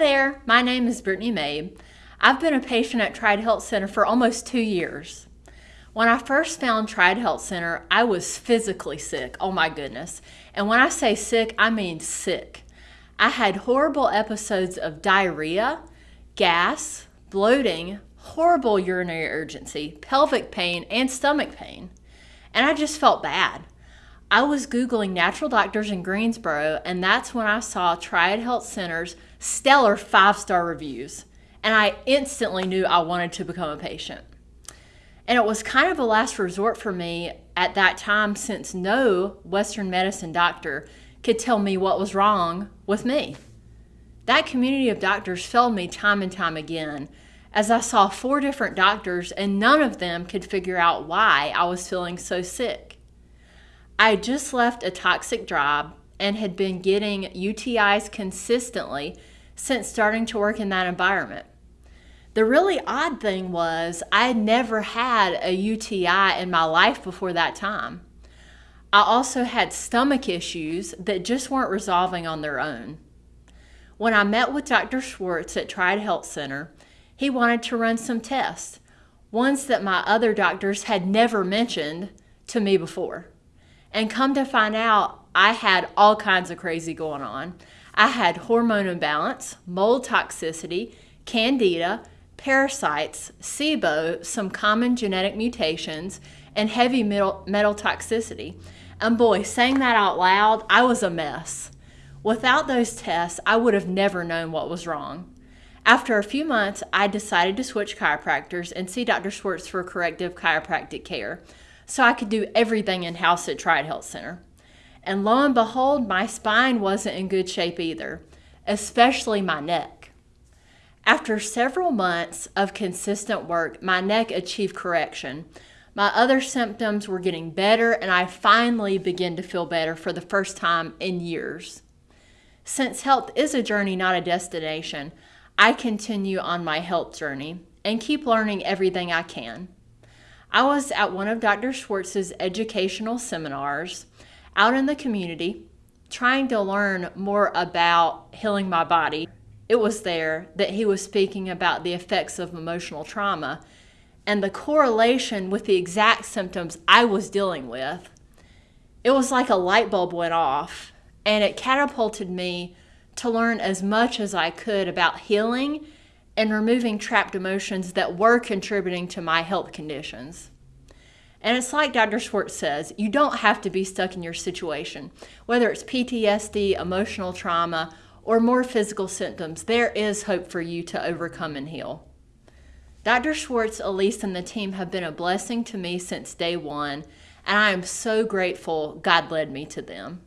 there, my name is Brittany May. I've been a patient at Triad Health Center for almost two years. When I first found Triad Health Center, I was physically sick. Oh my goodness. And when I say sick, I mean sick. I had horrible episodes of diarrhea, gas, bloating, horrible urinary urgency, pelvic pain, and stomach pain. And I just felt bad. I was Googling natural doctors in Greensboro, and that's when I saw Triad Health Center's stellar five star reviews. And I instantly knew I wanted to become a patient. And it was kind of a last resort for me at that time since no Western medicine doctor could tell me what was wrong with me. That community of doctors failed me time and time again as I saw four different doctors and none of them could figure out why I was feeling so sick. I just left a toxic job and had been getting UTIs consistently since starting to work in that environment. The really odd thing was, I had never had a UTI in my life before that time. I also had stomach issues that just weren't resolving on their own. When I met with Dr. Schwartz at Triad Health Center, he wanted to run some tests, ones that my other doctors had never mentioned to me before. And come to find out, I had all kinds of crazy going on. I had hormone imbalance, mold toxicity, candida, parasites, SIBO, some common genetic mutations, and heavy metal, metal toxicity. And boy, saying that out loud, I was a mess. Without those tests, I would have never known what was wrong. After a few months, I decided to switch chiropractors and see Dr. Schwartz for corrective chiropractic care so I could do everything in house at Triad Health Center. And lo and behold, my spine wasn't in good shape either, especially my neck. After several months of consistent work, my neck achieved correction, my other symptoms were getting better, and I finally began to feel better for the first time in years. Since health is a journey, not a destination, I continue on my health journey and keep learning everything I can. I was at one of Dr. Schwartz's educational seminars out in the community trying to learn more about healing my body. It was there that he was speaking about the effects of emotional trauma and the correlation with the exact symptoms I was dealing with, it was like a light bulb went off and it catapulted me to learn as much as I could about healing and removing trapped emotions that were contributing to my health conditions. And it's like Dr. Schwartz says, you don't have to be stuck in your situation. Whether it's PTSD, emotional trauma, or more physical symptoms, there is hope for you to overcome and heal. Dr. Schwartz, Elise, and the team have been a blessing to me since day one, and I am so grateful God led me to them.